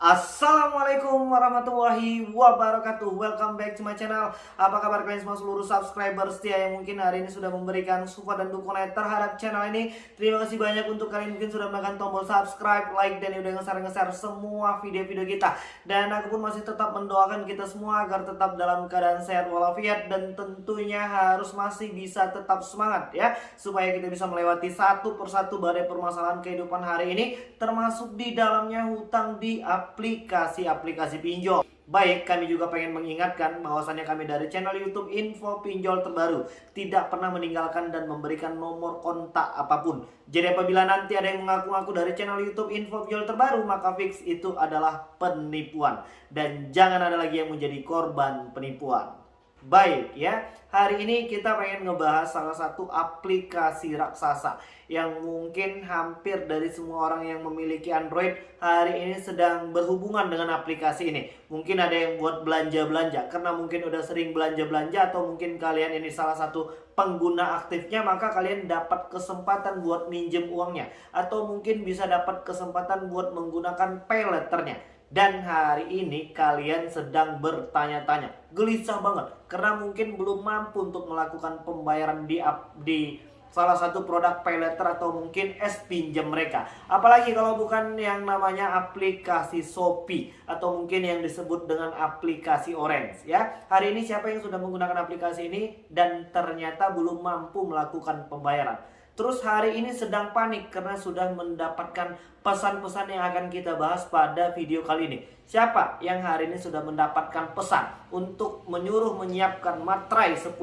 Assalamualaikum warahmatullahi wabarakatuh. Welcome back to my channel. Apa kabar kalian semua seluruh subscriber setia Yang mungkin hari ini sudah memberikan support dan dukungan terhadap channel ini? Terima kasih banyak untuk kalian mungkin sudah menekan tombol subscribe, like, dan udah nge-share-nge-share semua video-video kita. Dan aku pun masih tetap mendoakan kita semua Agar tetap dalam keadaan sehat walafiat Dan tentunya harus masih bisa tetap semangat ya. Supaya kita bisa melewati satu persatu badai permasalahan kehidupan hari ini Termasuk di dalamnya hutang di aplikasi-aplikasi pinjol. Baik, kami juga pengen mengingatkan bahwasannya kami dari channel YouTube Info Pinjol Terbaru tidak pernah meninggalkan dan memberikan nomor kontak apa pun. Jadi apabila nanti ada yang mengaku-ngaku dari channel YouTube Info Pinjol Terbaru, maka fix itu adalah penipuan. Dan jangan ada lagi yang menjadi korban penipuan. Baik ya, hari ini kita pengen ngebahas salah satu aplikasi raksasa yang mungkin hampir dari semua orang yang memiliki Android hari ini sedang berhubungan dengan aplikasi ini. Mungkin ada yang buat belanja-belanja karena mungkin udah sering belanja-belanja atau mungkin kalian ini salah satu pengguna aktifnya maka kalian dapat kesempatan buat minjem uangnya atau mungkin bisa dapat kesempatan buat menggunakan pay letternya. Dan hari ini kalian sedang bertanya-tanya, gelisah banget karena mungkin belum mampu untuk melakukan pembayaran di di salah satu produk pay letter atau mungkin es pinjam mereka. Apalagi kalau bukan yang namanya aplikasi Shopee atau mungkin yang disebut dengan aplikasi Orange ya. Hari ini siapa yang sudah menggunakan aplikasi ini dan ternyata belum mampu melakukan pembayaran. Terus hari ini sedang panik karena sudah mendapatkan pesan-pesan yang akan kita bahas pada video kali ini. Siapa yang hari ini sudah mendapatkan pesan untuk menyuruh menyiapkan materai 10.000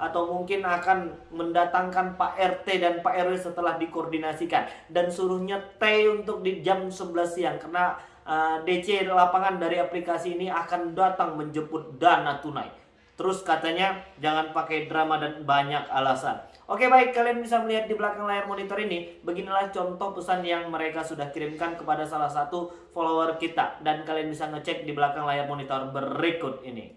atau mungkin akan mendatangkan Pak RT dan Pak RW setelah dikoordinasikan dan suruhnya T untuk di jam 11 siang karena uh, eh, DC lapangan dari aplikasi ini akan datang menjemput dana tunai. Terus katanya jangan pakai drama dan banyak alasan. Oke baik, kalian bisa melihat di belakang layar monitor ini. Beginilah contoh pesan yang mereka sudah kirimkan kepada salah satu follower kita. Dan kalian bisa ngecek di belakang layar monitor berikut ini.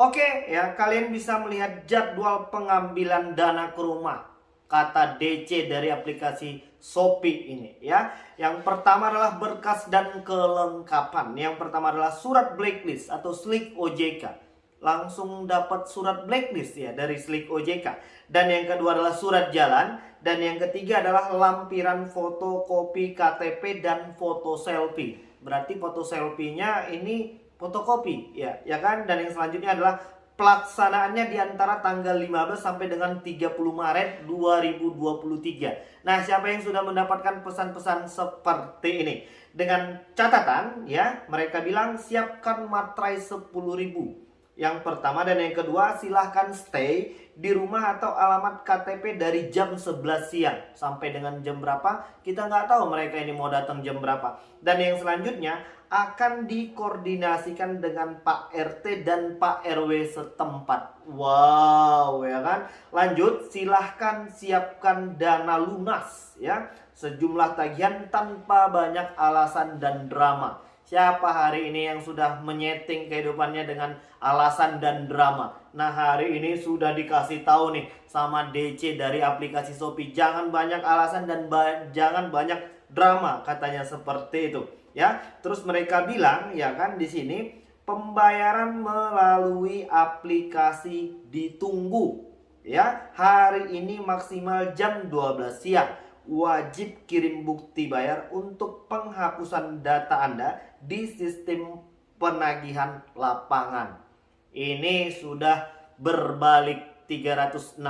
Oke ya, kalian bisa melihat jadwal pengambilan dana ke rumah. Kata DC dari aplikasi Shopee ini ya. Yang pertama adalah berkas dan kelengkapan. Yang pertama adalah surat blacklist atau slick OJK langsung dapat surat blacklist ya dari Slick OJK. Dan yang kedua adalah surat jalan. Dan yang ketiga adalah lampiran foto kopi KTP dan foto selfie. Berarti foto selfie-nya ini fotokopi ya, ya kan? Dan yang selanjutnya adalah pelaksanaannya di antara tanggal 15 sampai dengan 30 Maret 2023. Nah, siapa yang sudah mendapatkan pesan-pesan seperti ini? Dengan catatan ya, mereka bilang siapkan materai 10.000 yang pertama dan yang kedua silahkan stay di rumah atau alamat KTP dari jam 11 siang. Sampai dengan jam berapa? Kita nggak tahu mereka ini mau datang jam berapa. Dan yang selanjutnya akan dikoordinasikan dengan Pak RT dan Pak RW setempat. Wow ya kan? Lanjut silahkan siapkan dana lunas ya. Sejumlah tagihan tanpa banyak alasan dan drama Siapa hari ini yang sudah menyeting kehidupannya dengan alasan dan drama? Nah hari ini sudah dikasih tahu nih sama DC dari aplikasi Shopee. Jangan banyak alasan dan ba jangan banyak drama katanya seperti itu. Ya, terus mereka bilang ya kan di sini pembayaran melalui aplikasi ditunggu. Ya, hari ini maksimal jam 12 siang wajib kirim bukti bayar untuk penghapusan data Anda di sistem penagihan lapangan. Ini sudah berbalik 360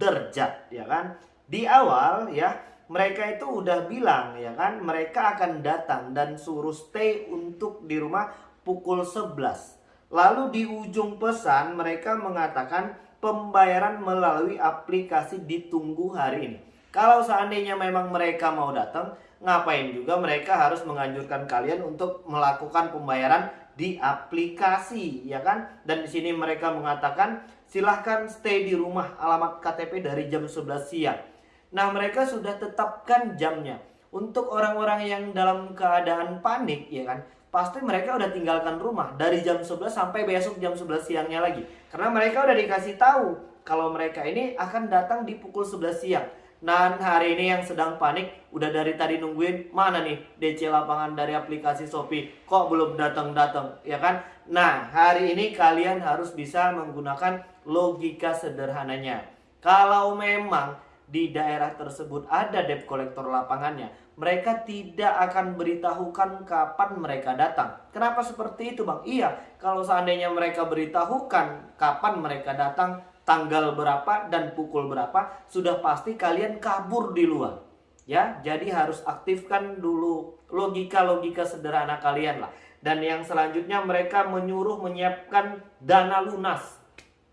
derajat ya kan. Di awal ya mereka itu udah bilang ya kan mereka akan datang dan suruh stay untuk di rumah pukul 11. Lalu di ujung pesan mereka mengatakan pembayaran melalui aplikasi ditunggu hari ini. Kalau seandainya memang mereka mau datang, ngapain juga mereka harus menganjurkan kalian untuk melakukan pembayaran di aplikasi, ya kan? Dan di sini mereka mengatakan silahkan stay di rumah alamat KTP dari jam 11 siang. Nah, mereka sudah tetapkan jamnya. Untuk orang-orang yang dalam keadaan panik, ya kan? Pasti mereka udah tinggalkan rumah dari jam 11 sampai besok jam 11 siangnya lagi. Karena mereka udah dikasih tahu kalau mereka ini akan datang di pukul 11 siang. Dan hari ini yang sedang panik, udah dari tadi nungguin mana nih DC lapangan dari aplikasi Shopee, kok belum datang-datang, ya kan? Nah, hari ini kalian harus bisa menggunakan logika sederhananya. Kalau memang di daerah tersebut ada debt collector lapangannya, mereka tidak akan beritahukan kapan mereka datang. Kenapa seperti itu, Bang? Iya, kalau seandainya mereka beritahukan kapan mereka datang, tanggal berapa dan pukul berapa, sudah pasti kalian kabur di luar. Ya, jadi harus aktifkan dulu logika-logika sederhana kalian lah. Dan yang selanjutnya mereka menyuruh menyiapkan dana lunas.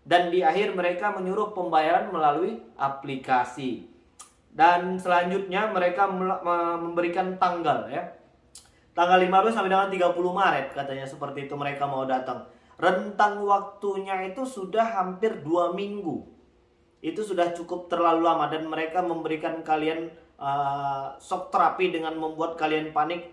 Dan di akhir mereka menyuruh pembayaran melalui aplikasi. Dan selanjutnya mereka memberikan tanggal ya. Tanggal 15 sampai dengan 30 Maret katanya seperti itu mereka mau datang rentang waktunya itu sudah hampir dua minggu. Itu sudah cukup terlalu lama dan mereka memberikan kalian uh, shock terapi dengan membuat kalian panik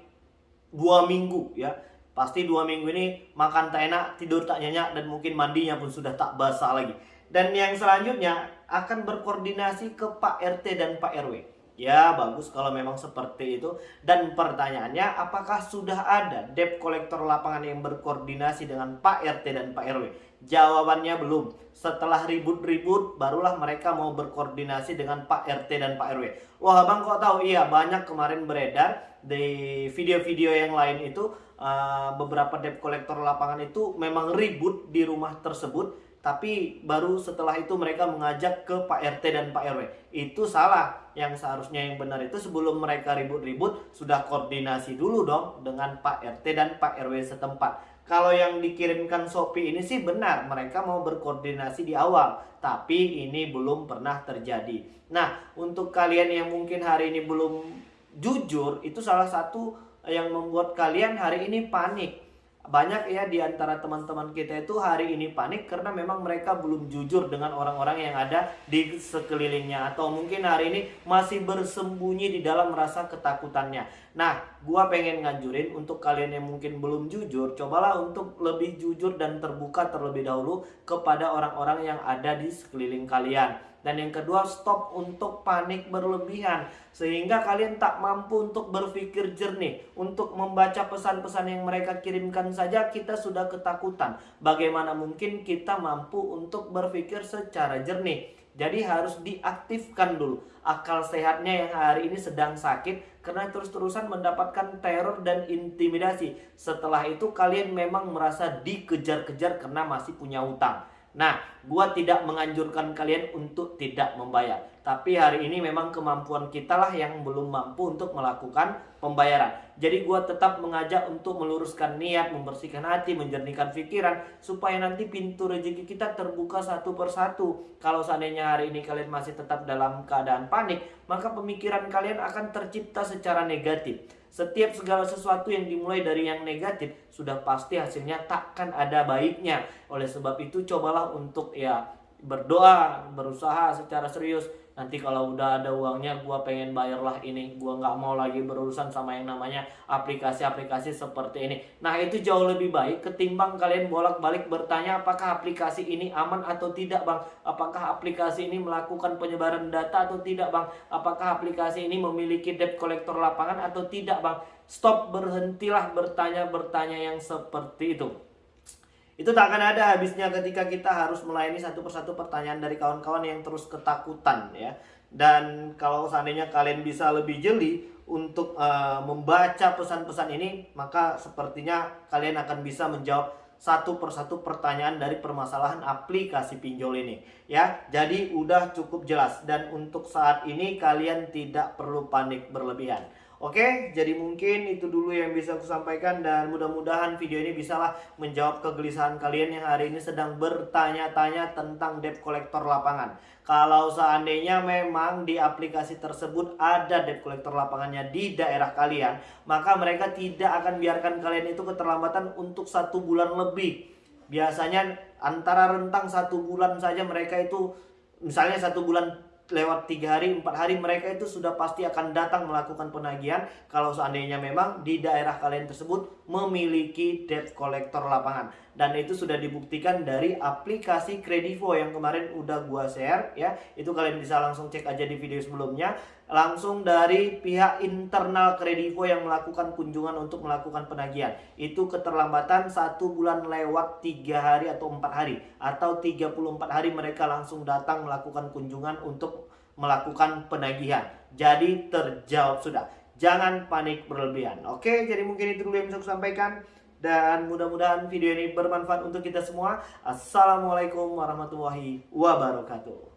dua minggu ya. Pasti dua minggu ini makan tak enak, tidur tak nyenyak dan mungkin mandinya pun sudah tak basah lagi. Dan yang selanjutnya akan berkoordinasi ke Pak RT dan Pak RW. Ya bagus kalau memang seperti itu Dan pertanyaannya apakah sudah ada debt kolektor lapangan yang berkoordinasi dengan Pak RT dan Pak RW? Jawabannya belum Setelah ribut-ribut barulah mereka mau berkoordinasi dengan Pak RT dan Pak RW Wah abang kok tahu? Iya banyak kemarin beredar di video-video yang lain itu uh, Beberapa debt kolektor lapangan itu memang ribut di rumah tersebut tapi baru setelah itu mereka mengajak ke Pak RT dan Pak RW. Itu salah. Yang seharusnya yang benar itu sebelum mereka ribut-ribut sudah koordinasi dulu dong dengan Pak RT dan Pak RW setempat. Kalau yang dikirimkan Shopee ini sih benar, mereka mau berkoordinasi di awal, tapi ini belum pernah terjadi. Nah, untuk kalian yang mungkin hari ini belum jujur, itu salah satu yang membuat kalian hari ini panik banyak ya di antara teman-teman kita itu hari ini panik karena memang mereka belum jujur dengan orang-orang yang ada di sekelilingnya atau mungkin hari ini masih bersembunyi di dalam rasa ketakutannya. Nah, gua pengen nganjurin untuk kalian yang mungkin belum jujur, cobalah untuk lebih jujur dan terbuka terlebih dahulu kepada orang-orang yang ada di sekeliling kalian. Dan yang kedua, stop untuk panik berlebihan. Sehingga kalian tak mampu untuk berpikir jernih. Untuk membaca pesan-pesan yang mereka kirimkan saja kita sudah ketakutan. Bagaimana mungkin kita mampu untuk berpikir secara jernih. Jadi harus diaktifkan dulu akal sehatnya yang hari ini sedang sakit karena terus-terusan mendapatkan teror dan intimidasi. Setelah itu kalian memang merasa dikejar-kejar karena masih punya utang. Nah, gua tidak menganjurkan kalian untuk tidak membayar. Tapi hari ini memang kemampuan kita lah yang belum mampu untuk melakukan pembayaran. Jadi gua tetap mengajak untuk meluruskan niat, membersihkan hati, menjernihkan pikiran supaya nanti pintu rezeki kita terbuka satu persatu. Kalau seandainya hari ini kalian masih tetap dalam keadaan panik, maka pemikiran kalian akan tercipta secara negatif. Setiap segala sesuatu yang dimulai dari yang negatif sudah pasti hasilnya takkan ada baiknya. Oleh sebab itu cobalah untuk ya berdoa, berusaha secara serius nanti kalau udah ada uangnya gue pengen bayar lah ini. Gue nggak mau lagi berurusan sama yang namanya aplikasi-aplikasi seperti ini. Nah itu jauh lebih baik ketimbang kalian bolak-balik bertanya apakah aplikasi ini aman atau tidak bang? Apakah aplikasi ini melakukan penyebaran data atau tidak bang? Apakah aplikasi ini memiliki debt collector lapangan atau tidak bang? Stop berhentilah bertanya-bertanya yang seperti itu itu tak akan ada habisnya ketika kita harus melayani satu persatu pertanyaan dari kawan-kawan yang terus ketakutan ya. Dan kalau seandainya kalian bisa lebih jeli untuk uh, membaca pesan-pesan ini, maka sepertinya kalian akan bisa menjawab satu persatu pertanyaan dari permasalahan aplikasi pinjol ini ya. Jadi udah cukup jelas dan untuk saat ini kalian tidak perlu panik berlebihan. Oke, jadi mungkin itu dulu yang bisa aku sampaikan dan mudah-mudahan video ini bisalah menjawab kegelisahan kalian yang hari ini sedang bertanya-tanya tentang debt collector lapangan. Kalau seandainya memang di aplikasi tersebut ada debt collector lapangannya di daerah kalian, maka mereka tidak akan biarkan kalian itu keterlambatan untuk satu bulan lebih. Biasanya antara rentang satu bulan saja mereka itu misalnya satu bulan lewat tiga hari, empat hari mereka itu sudah pasti akan datang melakukan penagihan kalau seandainya memang di daerah kalian tersebut memiliki debt collector lapangan. Dan itu sudah dibuktikan dari aplikasi Kredivo yang kemarin udah gua share ya. Itu kalian bisa langsung cek aja di video sebelumnya langsung dari pihak internal Kredivo yang melakukan kunjungan untuk melakukan penagihan. Itu keterlambatan satu bulan lewat tiga hari atau empat hari atau 34 hari mereka langsung datang melakukan kunjungan untuk melakukan penagihan. Jadi terjawab sudah. Jangan panik berlebihan. Oke, jadi mungkin itu dulu yang bisa sampaikan. Dan mudah-mudahan video ini bermanfaat untuk kita semua. Assalamualaikum warahmatullahi wabarakatuh.